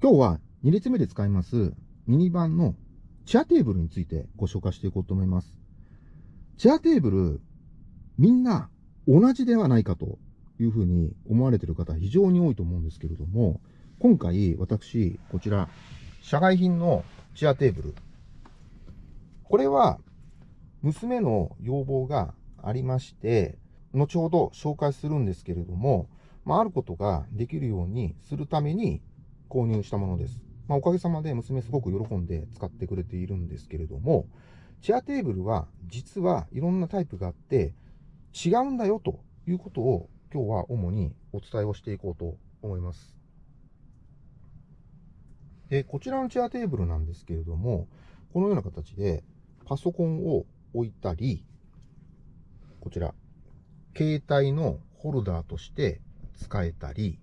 今日は2列目で使いますミニバンのチェアテーブルについてご紹介していこうと思います。チェアテーブル、みんな同じではないかというふうに思われている方非常に多いと思うんですけれども、今回私、こちら、社外品のチェアテーブル。これは娘の要望がありまして、後ほど紹介するんですけれども、まあ、あることができるようにするために購入したものです。まあ、おかげさまで娘すごく喜んで使ってくれているんですけれども、チェアテーブルは実はいろんなタイプがあって違うんだよということを今日は主にお伝えをしていこうと思います。で、こちらのチェアテーブルなんですけれども、このような形でパソコンを置いたり、こちら、携帯のホルダーとして使えたり、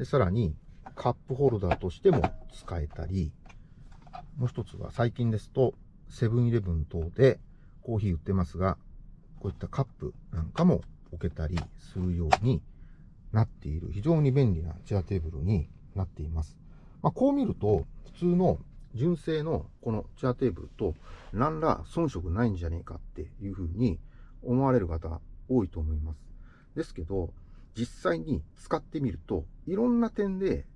でさらにカップホルダーとしても使えたり、もう一つは最近ですと、セブンイレブン等でコーヒー売ってますが、こういったカップなんかも置けたりするようになっている非常に便利なチェアテーブルになっています。まあ、こう見ると、普通の純正のこのチェアテーブルと何ら遜色ないんじゃねえかっていうふうに思われる方多いと思います。ですけど、実際に使ってみると、いろんな点で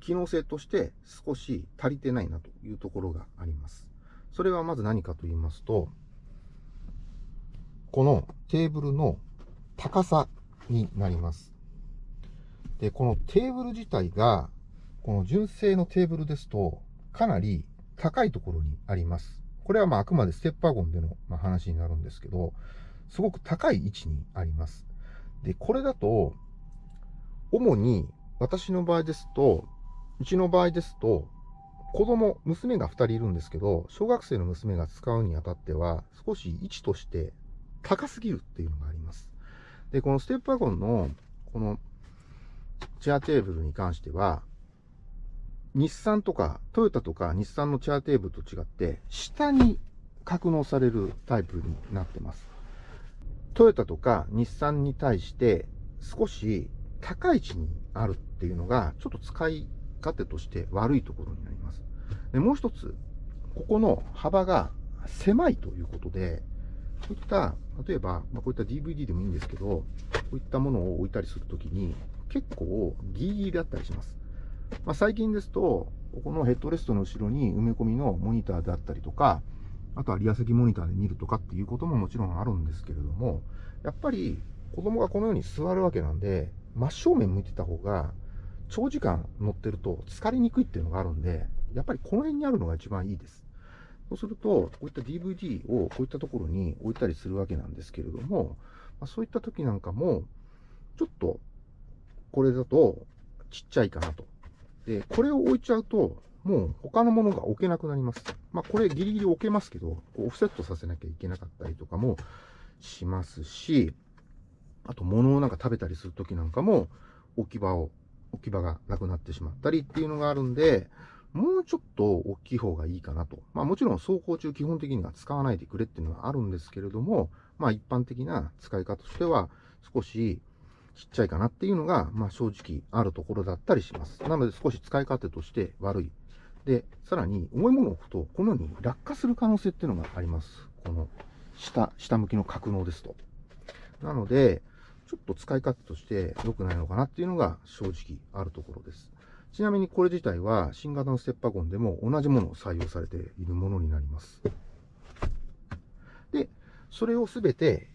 機能性として少し足りてないなというところがあります。それはまず何かと言いますと、このテーブルの高さになります。で、このテーブル自体が、この純正のテーブルですと、かなり高いところにあります。これはまああくまでステップワゴンでの話になるんですけど、すごく高い位置にあります。で、これだと、主に私の場合ですと、うちの場合ですと、子供、娘が2人いるんですけど、小学生の娘が使うにあたっては、少し位置として高すぎるっていうのがあります。で、このステップワゴンの、このチェアテーブルに関しては、日産とか、トヨタとか日産のチェアテーブルと違って、下に格納されるタイプになってます。トヨタとか日産に対して少し高い位置にあるっていうのが、ちょっと使い勝手として悪いところになります。でもう一つ、ここの幅が狭いということで、こういった、例えば、まあ、こういった DVD でもいいんですけど、こういったものを置いたりするときに、結構ギリギリだったりします。まあ、最近ですと、ここのヘッドレストの後ろに埋め込みのモニターであったりとか、あとはリア席モニターで見るとかっていうことももちろんあるんですけれども、やっぱり子供がこのように座るわけなんで、真正面向いてた方が、長時間乗ってると疲れにくいっていうのがあるんで、やっぱりこの辺にあるのが一番いいです。そうすると、こういった DVD をこういったところに置いたりするわけなんですけれども、まあ、そういった時なんかも、ちょっとこれだとちっちゃいかなと。で、これを置いちゃうと、もう他のものが置けなくなります。まあこれギリギリ置けますけど、オフセットさせなきゃいけなかったりとかもしますし、あと物をなんか食べたりするときなんかも置き場を、置き場がなくなってしまったりっていうのがあるんで、もうちょっと大きい方がいいかなと。まあもちろん走行中基本的には使わないでくれっていうのはあるんですけれども、まあ一般的な使い方としては少しちっちゃいかなっていうのが、まあ正直あるところだったりします。なので少し使い方として悪い。で、さらに重いものを置くと、このように落下する可能性っていうのがあります。この下、下向きの格納ですと。なので、ちょっと使い方として良くないのかなっていうのが正直あるところです。ちなみにこれ自体は新型のステッパゴンでも同じものを採用されているものになります。で、それをすべて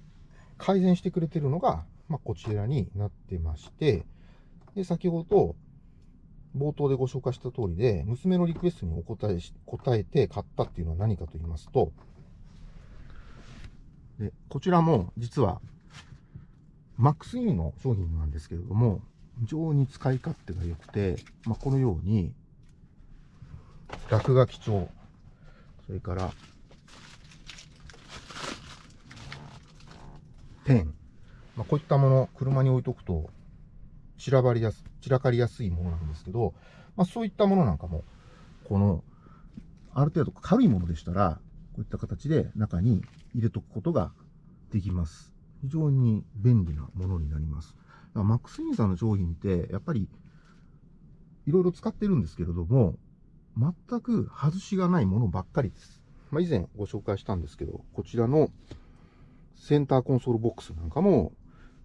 改善してくれてるのが、まあ、こちらになってまして、で、先ほど冒頭でご紹介した通りで、娘のリクエストにお答えし、答えて買ったっていうのは何かと言いますと、で、こちらも実は MaxE の商品なんですけれども、非常に使い勝手が良くて、まあ、このように、落書き帳、それから、ペン、まあ、こういったもの、車に置いとくと、散らばりやす、散らかりやすいものなんですけど、まあ、そういったものなんかも、この、ある程度軽いものでしたら、こういった形で中に入れとくことができます。非常に便利なものになります。マックスインさんの商品って、やっぱり、いろいろ使ってるんですけれども、全く外しがないものばっかりです。まあ、以前ご紹介したんですけど、こちらのセンターコンソールボックスなんかも、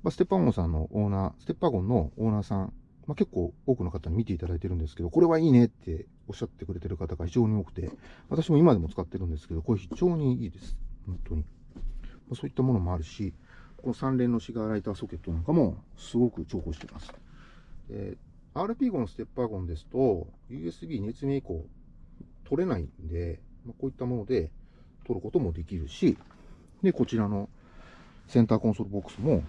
まあ、ステッパーゴンさんのオーナー、ステッパーゴンのオーナーさん、まあ、結構多くの方に見ていただいてるんですけど、これはいいねっておっしゃってくれてる方が非常に多くて、私も今でも使ってるんですけど、これ非常にいいです。本当に。まあ、そういったものもあるし、この3連のシガーライターソケットなんかもすごく重宝しています。RP ゴン、ステッパーゴンですと、USB 熱命以降取れないんで、まあ、こういったもので取ることもできるし、で、こちらのセンターコンソールボックスも、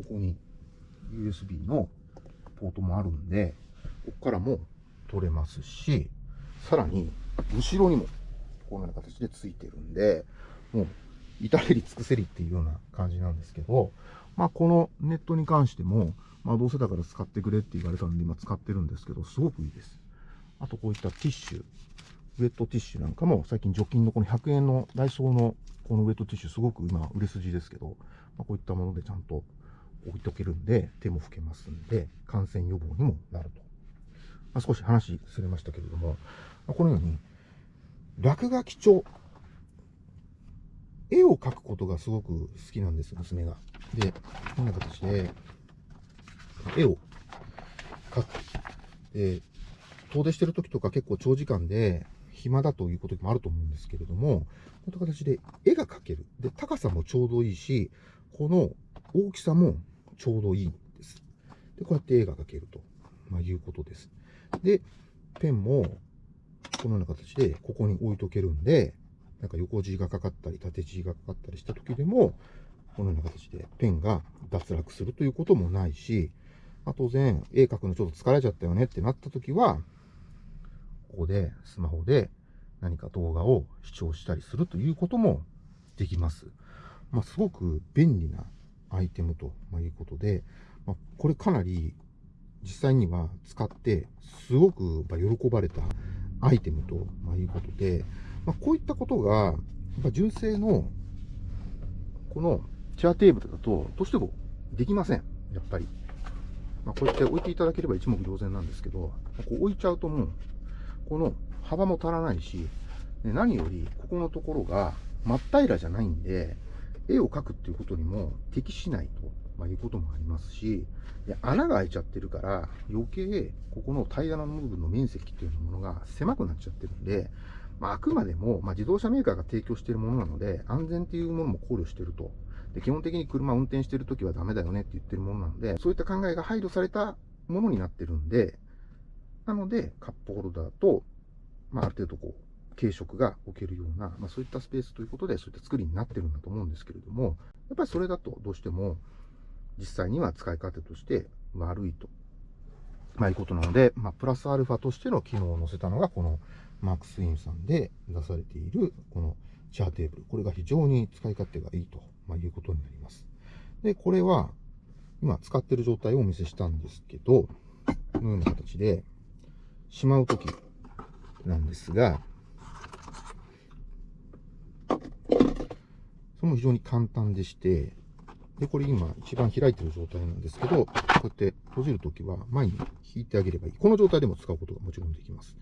ここに USB のポートもあるんで、ここからも取れますし、さらに、後ろにもこのような形でついてるんで、もう、至れり尽くせりっていうような感じなんですけど、まあ、このネットに関しても、まあ、どうせだから使ってくれって言われたんで、今使ってるんですけど、すごくいいです。あと、こういったティッシュ、ウェットティッシュなんかも、最近除菌のこの100円のダイソーのこのウェットティッシュ、すごく今、売れ筋ですけど、まあ、こういったものでちゃんと置いとけるんで、手も拭けますんで、感染予防にもなると。まあ、少し話すれましたけれども、まあ、このように、落書き帳。絵を描くことがすごく好きなんです、娘が。で、こんな形で、絵を描く。で、遠出してる時とか結構長時間で暇だということもあると思うんですけれども、こういった形で絵が描ける。で、高さもちょうどいいし、この大きさもちょうどいいんです。で、こうやって絵が描けると、まあ、いうことです。で、ペンもこのような形でここに置いとけるんで、なんか横字がかかったり縦字がかかったりした時でも、このような形でペンが脱落するということもないし、まあ、当然、絵描くのちょっと疲れちゃったよねってなった時は、ここでスマホで何か動画を視聴したりするということもできます。まあ、すごく便利なアイテムということで、まあ、これかなり実際には使ってすごく喜ばれたアイテムということで、まあ、こういったことが、純正のこのチェアテーブルだとどうしてもできません。やっぱり。まあ、こうやって置いていただければ一目瞭然なんですけど、こう置いちゃうともう、この幅も足らないし、何よりここのところが真っ平らじゃないんで、絵を描くっていうことにも適しないと、まあ、いうこともありますし、穴が開いちゃってるから、余計ここの平らな部分の面積っていうものが狭くなっちゃってるんで、まあ、あくまでも、まあ、自動車メーカーが提供しているものなので、安全っていうものも考慮してると。で基本的に車を運転してるときはダメだよねって言ってるものなので、そういった考えが配慮されたものになってるんで、なので、カップホルダーと、まあ、ある程度こう、軽食が置けるような、まあ、そういったスペースということで、そういった作りになってるんだと思うんですけれども、やっぱりそれだとどうしても、実際には使い方として悪いと、まあ、いうことなので、まあ、プラスアルファとしての機能を載せたのが、このマークスインさんで出されている、このチャーテーブル。これが非常に使い勝手がいいと、まあ、いうことになります。で、これは、今使ってる状態をお見せしたんですけど、このような形で、しまうときなんですが、それも非常に簡単でして、で、これ今一番開いてる状態なんですけど、こうやって閉じるときは前に引いてあげればいい。この状態でも使うことがもちろんできます。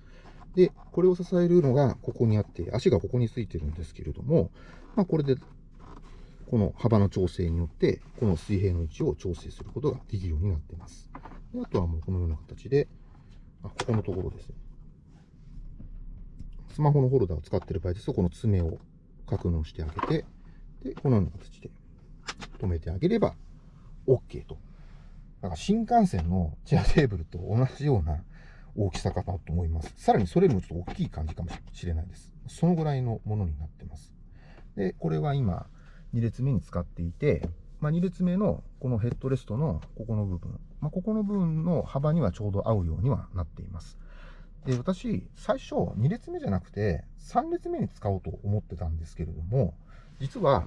で、これを支えるのがここにあって、足がここについてるんですけれども、まあこれで、この幅の調整によって、この水平の位置を調整することができるようになっています。であとはもうこのような形で、あここのところですね。スマホのホルダーを使っている場合ですと、この爪を格納してあげて、で、このような形で止めてあげれば OK と。だから新幹線のチェアテーブルと同じような大きさかなと思います。さらにそれよりもちょっと大きい感じかもしれないです。そのぐらいのものになってます。で、これは今、2列目に使っていて、まあ、2列目のこのヘッドレストのここの部分、まあ、ここの部分の幅にはちょうど合うようにはなっています。で、私、最初2列目じゃなくて3列目に使おうと思ってたんですけれども、実は、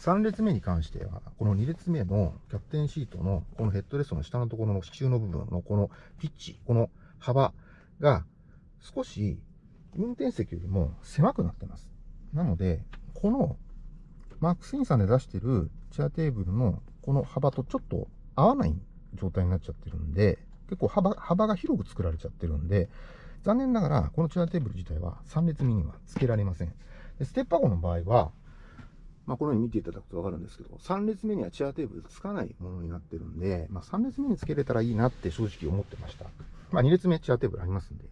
3列目に関しては、この2列目のキャプテンシートのこのヘッドレストの下のところの支柱の部分のこのピッチ、この幅が少し運転席よりも狭くなってます。なので、このマックスインさんで出してるチェアテーブルのこの幅とちょっと合わない状態になっちゃってるんで、結構幅幅が広く作られちゃってるんで、残念ながらこのチェアテーブル自体は3列目には付けられません。ステッパー号の場合は、まあ、このように見ていただくとわかるんですけど、3列目にはチェアテーブルつかないものになってるんで、まあ、3列目につけれたらいいなって正直思ってました。まあ、2列目チェアテーブルありますんで。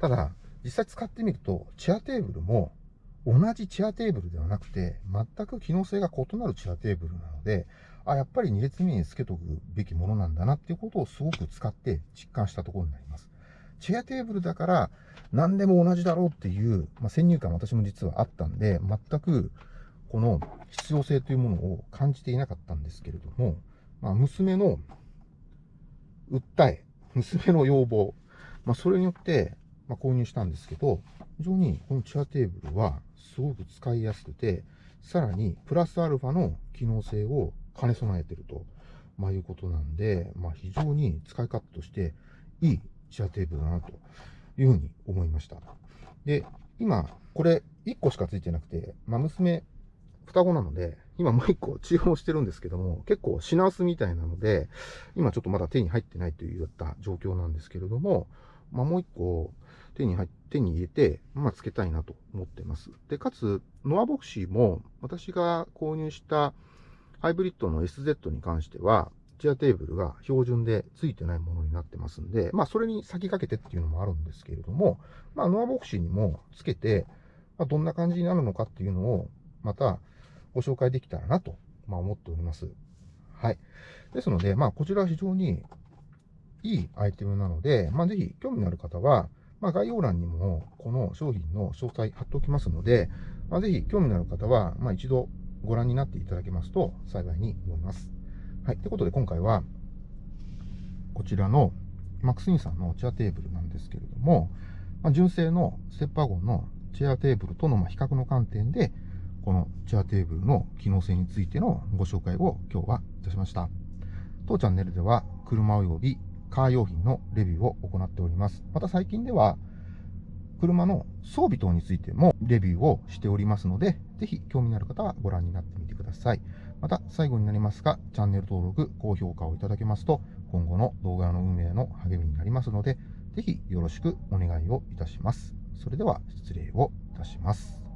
ただ、実際使ってみると、チェアテーブルも同じチェアテーブルではなくて、全く機能性が異なるチェアテーブルなので、あ、やっぱり2列目につけとくべきものなんだなっていうことをすごく使って実感したところになります。チェアテーブルだから何でも同じだろうっていう、まあ、先入観私も実はあったんで、全くこの必要性というものを感じていなかったんですけれども、まあ、娘の訴え、娘の要望、まあ、それによって、ま購入したんですけど、非常にこのチェアテーブルはすごく使いやすくて、さらにプラスアルファの機能性を兼ね備えていると、まあ、いうことなんで、まあ、非常に使い勝手としていいチェアテーブルだなというふうに思いました。で、今、これ1個しかついてなくて、まあ、娘双子なので、今もう一個注文してるんですけども、結構品薄みたいなので、今ちょっとまだ手に入ってないといった状況なんですけれども、まあ、もう一個手に入っ、手に入れて、まあ、つけたいなと思ってます。で、かつ、ノアボクシーも私が購入したハイブリッドの SZ に関しては、チェアテーブルが標準でついてないものになってますんで、まあ、それに先駆けてっていうのもあるんですけれども、まあ、ノアボクシーにもつけて、まあ、どんな感じになるのかっていうのを、また、ご紹介できたらなと、まあ、思っております。はい。ですので、まあ、こちらは非常にいいアイテムなので、まあ、ぜひ興味のある方は、まあ、概要欄にもこの商品の詳細貼っておきますので、まあ、ぜひ興味のある方は、まあ、一度ご覧になっていただけますと幸いに思います。はい。ということで今回は、こちらのマックスインさんのチェアテーブルなんですけれども、まあ、純正のステッパーゴンのチェアテーブルとの比較の観点で、このチェアテーブルの機能性についてのご紹介を今日はいたしました。当チャンネルでは車及びカー用品のレビューを行っております。また最近では車の装備等についてもレビューをしておりますので、ぜひ興味のある方はご覧になってみてください。また最後になりますが、チャンネル登録、高評価をいただけますと、今後の動画の運営の励みになりますので、ぜひよろしくお願いをいたします。それでは失礼をいたします。